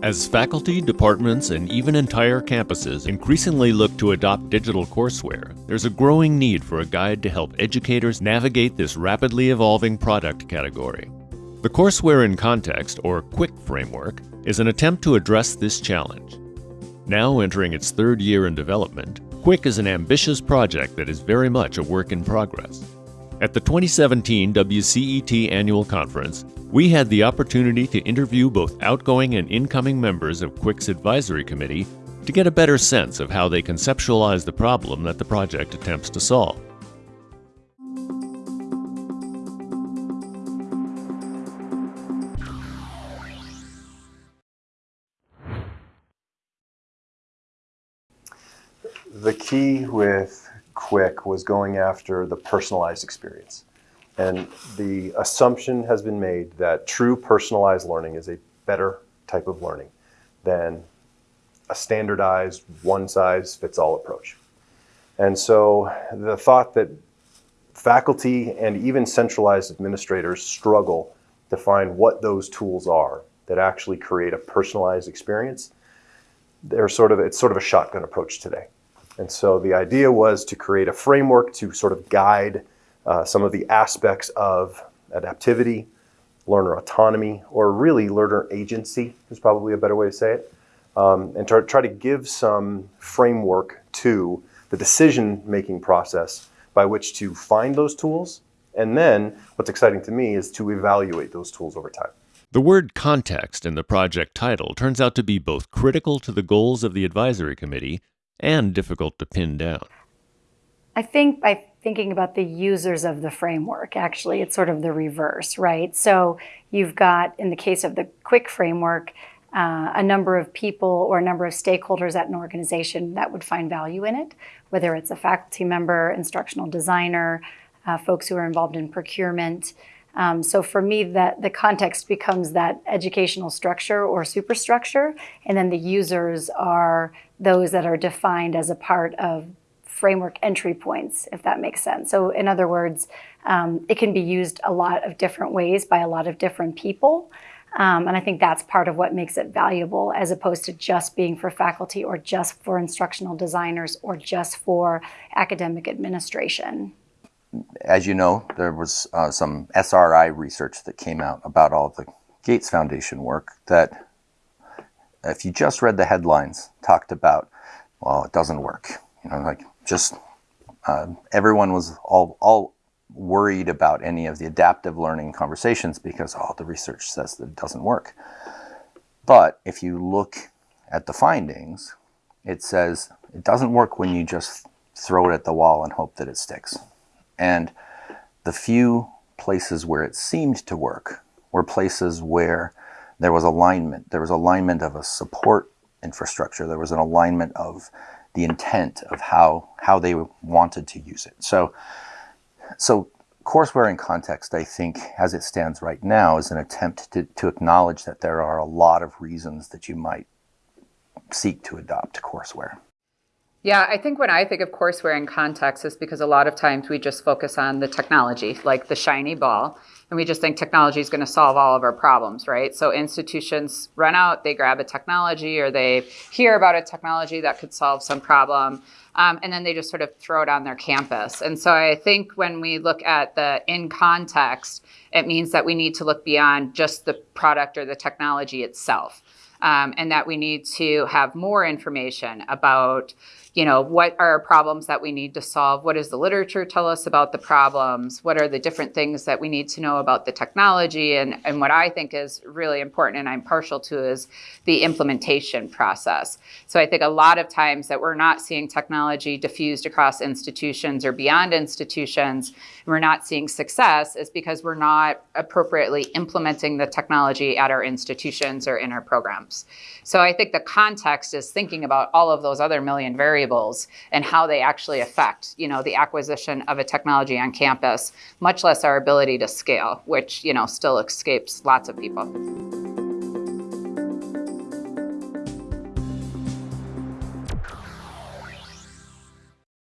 As faculty, departments, and even entire campuses increasingly look to adopt digital courseware, there's a growing need for a guide to help educators navigate this rapidly evolving product category. The Courseware in Context, or CWiC framework, is an attempt to address this challenge. Now entering its third year in development, CWiC is an ambitious project that is very much a work in progress. At the 2017 WCET Annual Conference, we had the opportunity to interview both outgoing and incoming members of CWiC's advisory committee to get a better sense of how they conceptualize the problem that the project attempts to solve. The key with CWiC was going after the personalized experience. And the assumption has been made that true personalized learning is a better type of learning than a standardized one-size-fits-all approach. And so the thought that faculty and even centralized administrators struggle to find what those tools are that actually create a personalized experience, they're sort of, it's sort of a shotgun approach today. And so the idea was to create a framework to sort of guide uh, some of the aspects of adaptivity, learner autonomy, or really learner agency is probably a better way to say it, um, and to try to give some framework to the decision-making process by which to find those tools, and then what's exciting to me is to evaluate those tools over time. The word context in the project title turns out to be both critical to the goals of the advisory committee and difficult to pin down. I think by thinking about the users of the framework, actually, it's sort of the reverse, right? So you've got, in the case of the CWiC framework, uh, a number of people or a number of stakeholders at an organization that would find value in it, whether it's a faculty member, instructional designer, uh, folks who are involved in procurement. Um, so for me, that the context becomes that educational structure or superstructure, and then the users are those that are defined as a part of framework entry points, if that makes sense. So in other words, um, it can be used a lot of different ways by a lot of different people. Um, and I think that's part of what makes it valuable as opposed to just being for faculty or just for instructional designers or just for academic administration. As you know, there was uh, some SRI research that came out about all the Gates Foundation work that if you just read the headlines, talked about, well, it doesn't work. You know, like just uh, everyone was all, all worried about any of the adaptive learning conversations because all oh, the research says that it doesn't work. But if you look at the findings, it says it doesn't work when you just throw it at the wall and hope that it sticks. And the few places where it seemed to work were places where there was alignment. There was alignment of a support infrastructure. There was an alignment of the intent of how, how they wanted to use it. So, so courseware in context, I think, as it stands right now, is an attempt to, to acknowledge that there are a lot of reasons that you might seek to adopt courseware. Yeah, I think when I think of courseware in context is because a lot of times we just focus on the technology, like the shiny ball, and we just think technology is going to solve all of our problems, right? So institutions run out, they grab a technology or they hear about a technology that could solve some problem, um, and then they just sort of throw it on their campus. And so I think when we look at the in context, it means that we need to look beyond just the product or the technology itself. Um, and that we need to have more information about you know, what are problems that we need to solve? What does the literature tell us about the problems? What are the different things that we need to know about the technology? And, and what I think is really important and I'm partial to is the implementation process. So I think a lot of times that we're not seeing technology diffused across institutions or beyond institutions, we're not seeing success is because we're not appropriately implementing the technology at our institutions or in our programs. So I think the context is thinking about all of those other million variables and how they actually affect, you know, the acquisition of a technology on campus, much less our ability to scale, which, you know, still escapes lots of people.